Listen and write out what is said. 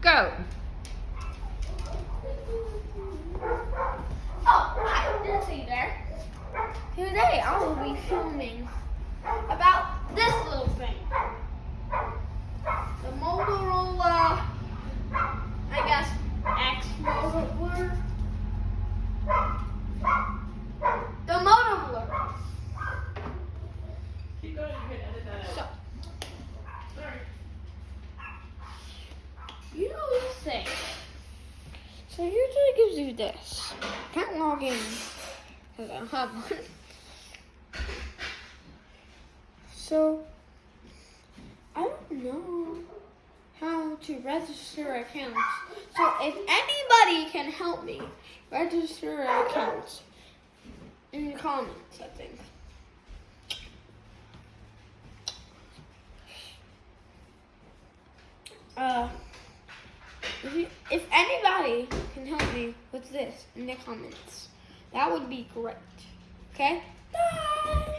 go. Oh, hi, didn't see you there. Today I will be filming about this little thing. The Motorola, I guess, X Motorola. The Motorola. Keep going, you can edit that So, out. Sorry. you know this thing. So usually gives you this. Can't log in because I don't have one. So I don't know how to register accounts. So if anybody can help me register accounts in the comments, I think. Uh, if anybody me with this in the comments, that would be great. Okay? Bye!